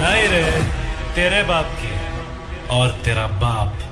नहीं रे तेरे बाप की और तेरा बाप।